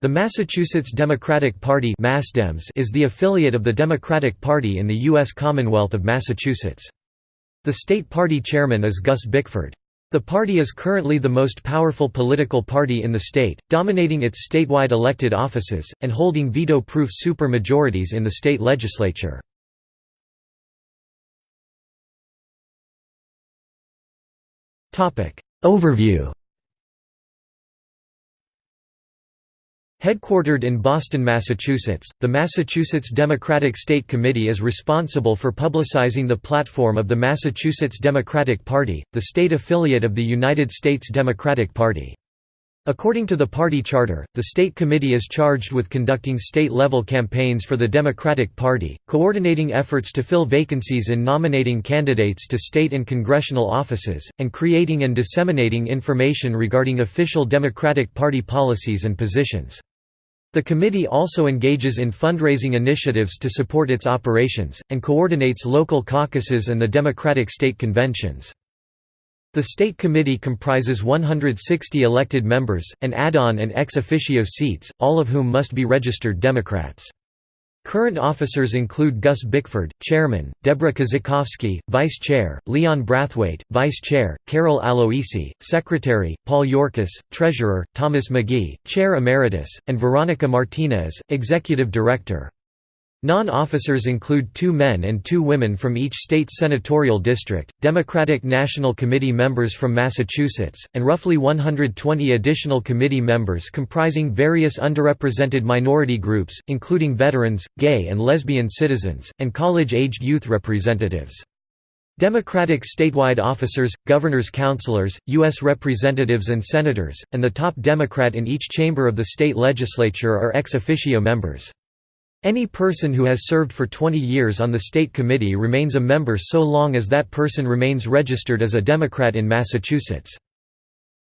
The Massachusetts Democratic Party is the affiliate of the Democratic Party in the U.S. Commonwealth of Massachusetts. The state party chairman is Gus Bickford. The party is currently the most powerful political party in the state, dominating its statewide elected offices, and holding veto-proof supermajorities in the state legislature. Overview Headquartered in Boston, Massachusetts, the Massachusetts Democratic State Committee is responsible for publicizing the platform of the Massachusetts Democratic Party, the state affiliate of the United States Democratic Party. According to the party charter, the state committee is charged with conducting state-level campaigns for the Democratic Party, coordinating efforts to fill vacancies in nominating candidates to state and congressional offices, and creating and disseminating information regarding official Democratic Party policies and positions. The committee also engages in fundraising initiatives to support its operations, and coordinates local caucuses and the Democratic state conventions. The state committee comprises 160 elected members, and add-on and ex officio seats, all of whom must be registered Democrats. Current officers include Gus Bickford, Chairman, Deborah Kozikowski, Vice Chair, Leon Brathwaite, Vice Chair, Carol Aloisi, Secretary, Paul Yorkis, Treasurer, Thomas McGee, Chair Emeritus, and Veronica Martinez, Executive Director. Non-officers include two men and two women from each state senatorial district, Democratic National Committee members from Massachusetts, and roughly 120 additional committee members comprising various underrepresented minority groups, including veterans, gay and lesbian citizens, and college-aged youth representatives. Democratic statewide officers, governors councilors, U.S. representatives and senators, and the top Democrat in each chamber of the state legislature are ex officio members. Any person who has served for 20 years on the state committee remains a member so long as that person remains registered as a Democrat in Massachusetts.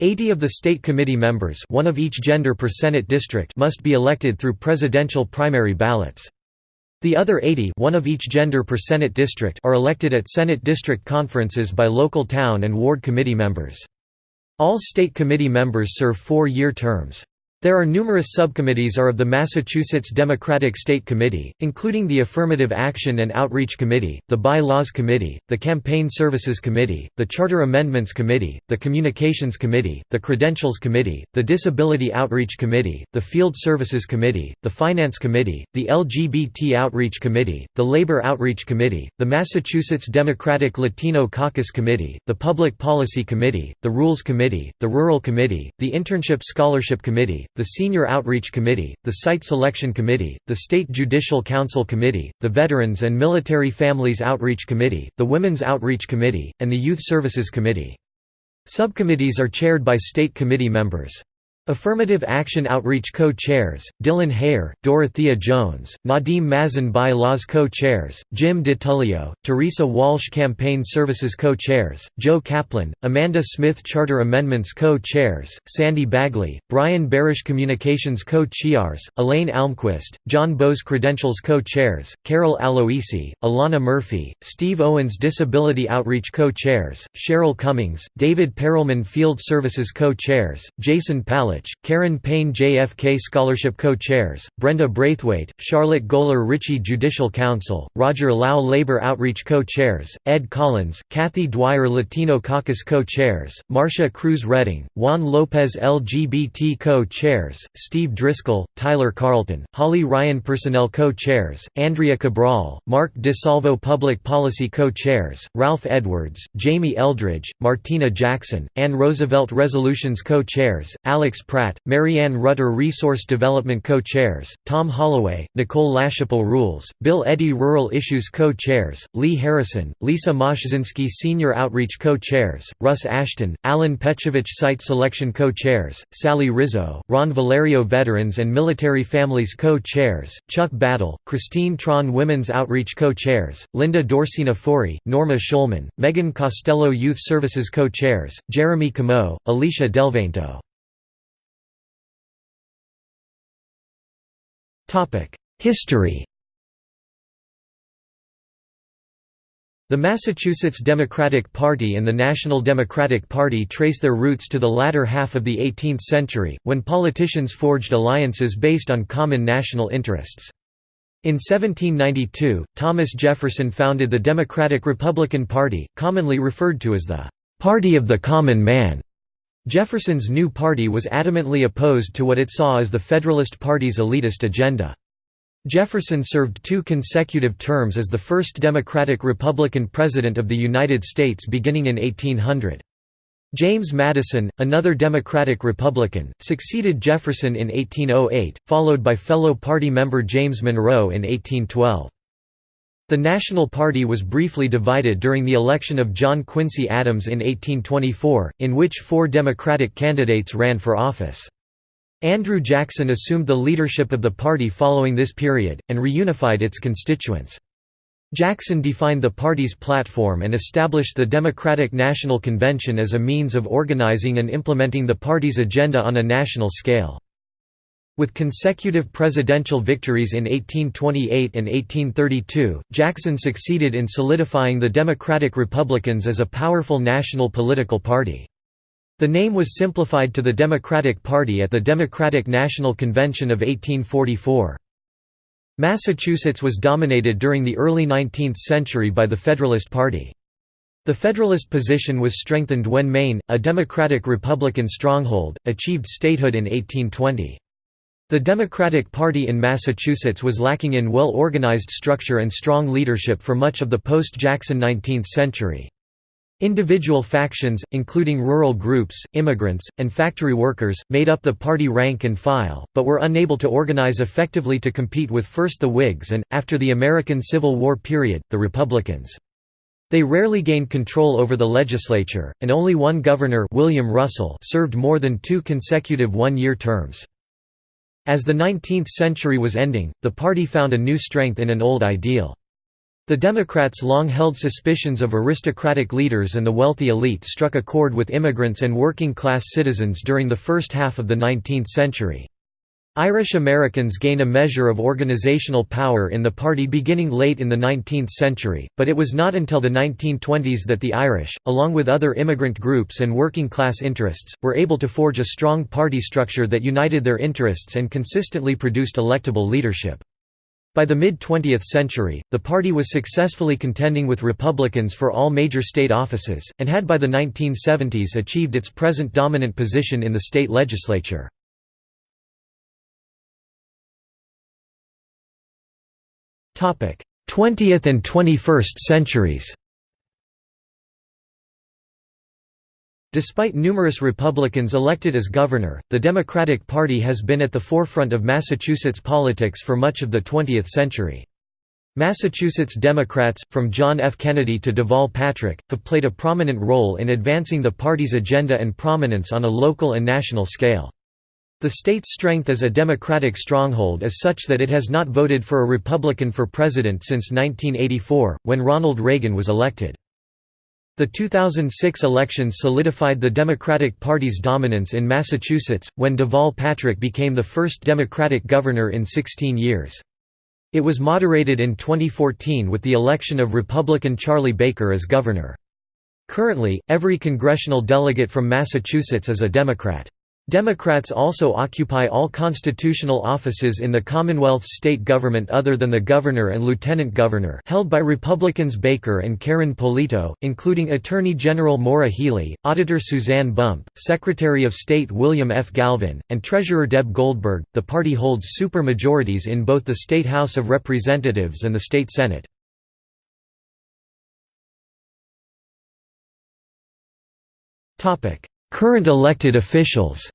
80 of the state committee members one of each gender per Senate district must be elected through presidential primary ballots. The other 80 one of each gender per Senate district are elected at Senate district conferences by local town and ward committee members. All state committee members serve four-year terms. There are numerous subcommittees are of the Massachusetts Democratic State Committee, including the Affirmative Action and Outreach Committee, the By-Laws Committee, the Campaign Services Committee, the Charter Amendments Committee, the Communications Committee, the Credentials Committee, the Disability Outreach Committee, the Field Services Committee, the Finance Committee, the LGBT Outreach Committee, the Labor Outreach Committee, the Massachusetts Democratic Latino Caucus Committee, the Public Policy Committee, the Rules Committee, the Rural Committee, the Internship Scholarship Committee, the Senior Outreach Committee, the Site Selection Committee, the State Judicial Council Committee, the Veterans and Military Families Outreach Committee, the Women's Outreach Committee, and the Youth Services Committee. Subcommittees are chaired by state committee members. Affirmative Action Outreach Co-Chairs, Dylan Hare, Dorothea Jones, Nadeem Mazen by Laws Co-Chairs, Jim DiTullio, Teresa Walsh Campaign Services Co-Chairs, Joe Kaplan, Amanda Smith Charter Amendments Co-Chairs, Sandy Bagley, Brian Barish Communications Co-Chairs, Elaine Almquist, John Bose Credentials Co-Chairs, Carol Aloisi, Alana Murphy, Steve Owens Disability Outreach Co-Chairs, Cheryl Cummings, David Perelman Field Services Co-Chairs, Jason Karen Payne JFK Scholarship Co-Chairs, Brenda Braithwaite, Charlotte Golar Richie Judicial Council, Roger Lau Labor Outreach Co-Chairs, Ed Collins, Kathy Dwyer Latino Caucus Co-Chairs, Marcia Cruz Redding, Juan Lopez LGBT Co-Chairs, Steve Driscoll, Tyler Carlton, Holly Ryan Personnel Co-Chairs, Andrea Cabral, Mark DeSalvo Public Policy Co-Chairs, Ralph Edwards, Jamie Eldridge, Martina Jackson, Ann Roosevelt Resolutions Co-Chairs, Alex Pratt, Marianne Rutter Resource Development Co-Chairs, Tom Holloway, Nicole LaChapelle Rules, Bill Eddy Rural Issues Co-Chairs, Lee Harrison, Lisa Moshzinski Senior Outreach Co-Chairs, Russ Ashton, Alan Pechovich Site Selection Co-Chairs, Sally Rizzo, Ron Valerio Veterans and Military Families Co-Chairs, Chuck Battle, Christine Tron Women's Outreach Co-Chairs, Linda Dorcena Forry, Norma Schulman, Megan Costello Youth Services Co-Chairs, Jeremy Camo, Alicia Delvento History The Massachusetts Democratic Party and the National Democratic Party trace their roots to the latter half of the 18th century, when politicians forged alliances based on common national interests. In 1792, Thomas Jefferson founded the Democratic-Republican Party, commonly referred to as the "'Party of the Common Man'". Jefferson's new party was adamantly opposed to what it saw as the Federalist Party's elitist agenda. Jefferson served two consecutive terms as the first Democratic-Republican President of the United States beginning in 1800. James Madison, another Democratic-Republican, succeeded Jefferson in 1808, followed by fellow party member James Monroe in 1812. The National Party was briefly divided during the election of John Quincy Adams in 1824, in which four Democratic candidates ran for office. Andrew Jackson assumed the leadership of the party following this period, and reunified its constituents. Jackson defined the party's platform and established the Democratic National Convention as a means of organizing and implementing the party's agenda on a national scale. With consecutive presidential victories in 1828 and 1832, Jackson succeeded in solidifying the Democratic Republicans as a powerful national political party. The name was simplified to the Democratic Party at the Democratic National Convention of 1844. Massachusetts was dominated during the early 19th century by the Federalist Party. The Federalist position was strengthened when Maine, a Democratic-Republican stronghold, achieved statehood in 1820. The Democratic Party in Massachusetts was lacking in well-organized structure and strong leadership for much of the post-Jackson 19th century. Individual factions, including rural groups, immigrants, and factory workers, made up the party rank and file, but were unable to organize effectively to compete with first the Whigs and, after the American Civil War period, the Republicans. They rarely gained control over the legislature, and only one governor William Russell served more than two consecutive one-year terms. As the 19th century was ending, the party found a new strength in an old ideal. The Democrats' long-held suspicions of aristocratic leaders and the wealthy elite struck a chord with immigrants and working-class citizens during the first half of the 19th century. Irish Americans gained a measure of organizational power in the party beginning late in the 19th century, but it was not until the 1920s that the Irish, along with other immigrant groups and working-class interests, were able to forge a strong party structure that united their interests and consistently produced electable leadership. By the mid-20th century, the party was successfully contending with Republicans for all major state offices, and had by the 1970s achieved its present dominant position in the state legislature. Twentieth and 21st centuries Despite numerous Republicans elected as governor, the Democratic Party has been at the forefront of Massachusetts politics for much of the 20th century. Massachusetts Democrats, from John F. Kennedy to Deval Patrick, have played a prominent role in advancing the party's agenda and prominence on a local and national scale. The state's strength as a Democratic stronghold is such that it has not voted for a Republican for president since 1984, when Ronald Reagan was elected. The 2006 elections solidified the Democratic Party's dominance in Massachusetts, when Deval Patrick became the first Democratic governor in 16 years. It was moderated in 2014 with the election of Republican Charlie Baker as governor. Currently, every congressional delegate from Massachusetts is a Democrat. Democrats also occupy all constitutional offices in the Commonwealth's state government other than the governor and lieutenant governor held by Republicans Baker and Karyn Polito, including Attorney General Maura Healey, Auditor Suzanne Bump, Secretary of State William F. Galvin, and Treasurer Deb Goldberg. The party holds super-majorities in both the State House of Representatives and the State Senate. Current elected officials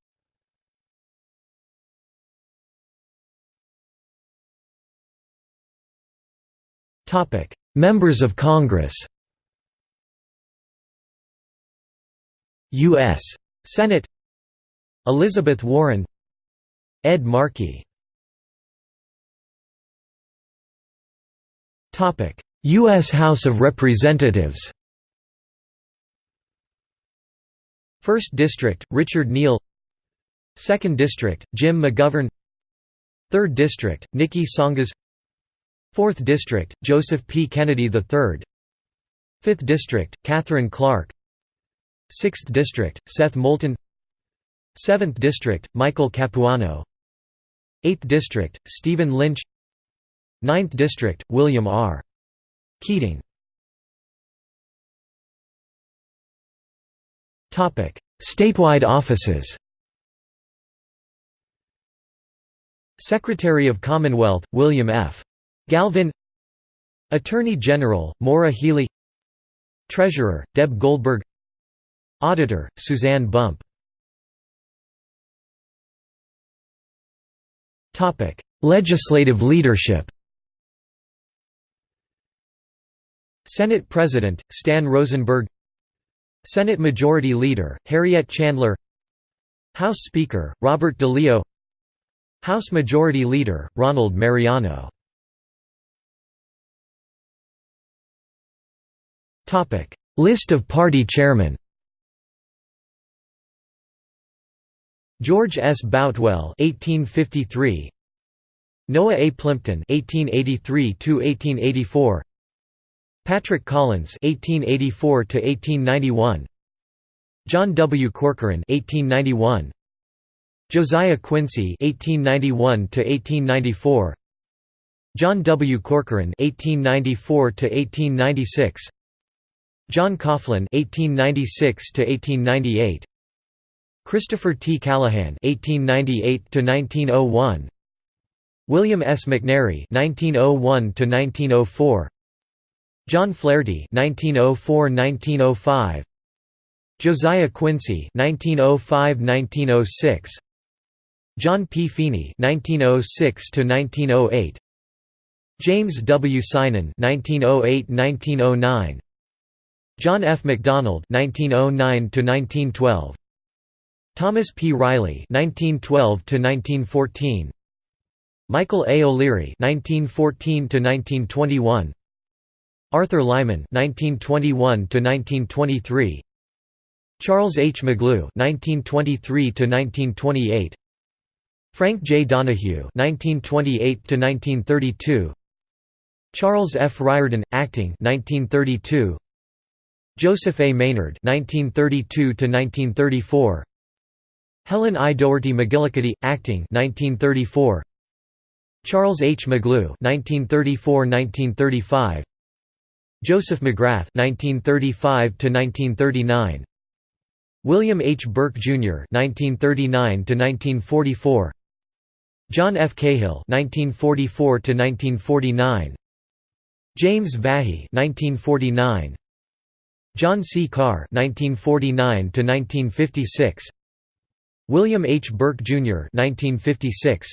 Topic: Members of Congress. U.S. Senate. Elizabeth Warren. Ed Markey. Topic: U.S. House of Representatives. First District, Richard Neal. Second District, Jim McGovern. Third District, Niki Tsongas 4th District, Joseph P. Kennedy III 5th District, Katherine Clark. 6th District, Seth Moulton. 7th District, Michael Capuano. 8th District, Stephen Lynch. 9th District, William R. Keating. Statewide offices. Secretary of Commonwealth, William F. Galvin Attorney General, Maura Healey Treasurer, Deb Goldberg Auditor, Suzanne Bump. Legislative leadership. Senate President, Stan Rosenberg Senate Majority Leader, Harriet Chandler House Speaker, Robert DeLeo House Majority Leader, Ronald Mariano List of party chairmen George S. Boutwell (1853), Noah A. Plimpton (1883–1884), Patrick Collins (1884–1891), John W. Corcoran (1891), Josiah Quincy (1891–1894), John W. Corcoran (1894–1896), John Coughlin (1896–1898). Christopher T. Callahan (1898–1901), William S. McNary (1901–1904), John Flaherty (1904–1905), Josiah Quincy (1905–1906), John P. Feeney (1906–1908), James W. Synan (1908–1909), John F. McDonald (1909–1912). Thomas P. Riley (1912–1914), Michael A. O'Leary (1914–1921), Arthur Lyman (1921–1923), Charles H. McGlew (1923–1928), Frank J. Donahue (1928–1932), Charles F. Riordan, acting (1932), Joseph A. Maynard (1932–1934). Helen I. Doherty McGillicuddy, acting 1934. Charles H. McGlew 1934–1935. Joseph McGrath 1935–1939. William H. Burke Jr. 1939–1944. John F. Cahill 1944–1949. James Vahey 1949. John C. Carr 1949–1956. William H. Burke, Jr. 1956.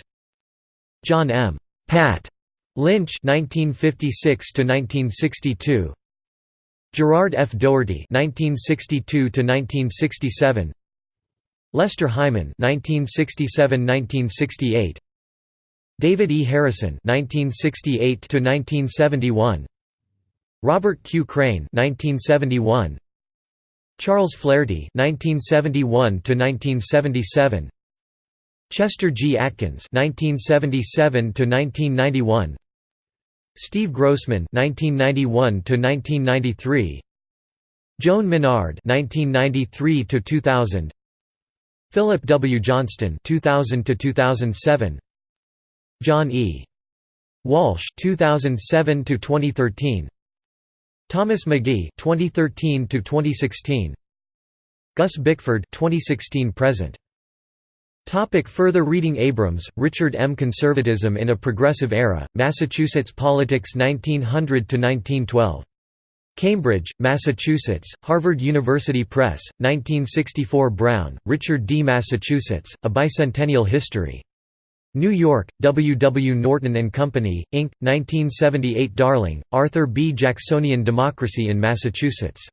John M. Pat Lynch 1956–1962. Gerard F. Doherty 1962–1967. Lester Hyman 1967–1968. David E. Harrison 1968–1971. Robert Q. Crane 1971. Charles Flaherty 1971 to 1977. Chester G. Atkins 1977 to 1991. Steve Grossman 1991 to 1993. Joan Menard 1993 to 2000. Philip W. Johnston 2000 to 2007. John E. Walsh (2007–2013). Thomas McGee 2013 to 2016 Gus Bickford 2016 present Topic further reading Abrams, Richard M. Conservatism in a Progressive Era, Massachusetts Politics 1900–1912. Cambridge, Massachusetts, Harvard University Press, 1964 Brown, Richard D. Massachusetts, A Bicentennial History. New York, W. W. Norton and Company, Inc., 1978 Darling, Arthur B. Jacksonian Democracy in Massachusetts.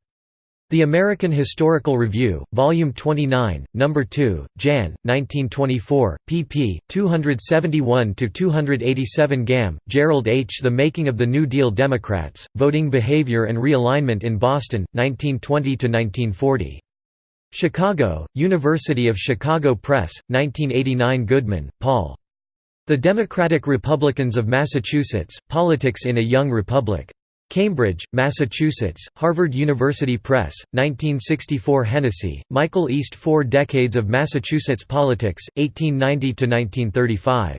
The American Historical Review, Volume 29, No. 2, Jan. 1924, pp. 271–287 Gamm, Gerald H. The Making of the New Deal Democrats, Voting Behavior and Realignment in Boston, 1920–1940. Chicago, University of Chicago Press, 1989 Goodman, Paul. The Democratic Republicans of Massachusetts, Politics in a Young Republic. Cambridge, Massachusetts, Harvard University Press, 1964 Hennessy, Michael East Four Decades of Massachusetts Politics, 1890–1935.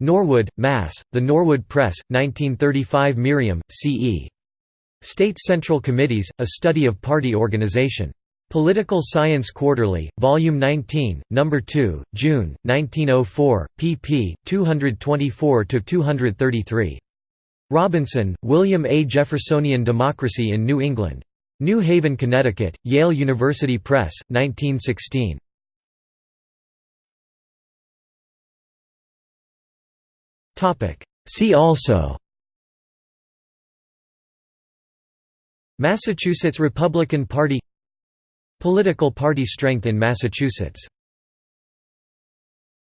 Norwood, Mass., The Norwood Press, 1935 Merriam, C.E. State Central Committees, A Study of Party Organization. Political Science Quarterly, Volume 19, No. 2, June, 1904, pp. 224–233. Robinson, William A. Jeffersonian Democracy in New England. New Haven, Connecticut, Yale University Press, 1916. See also Massachusetts Republican Party Political party strength in Massachusetts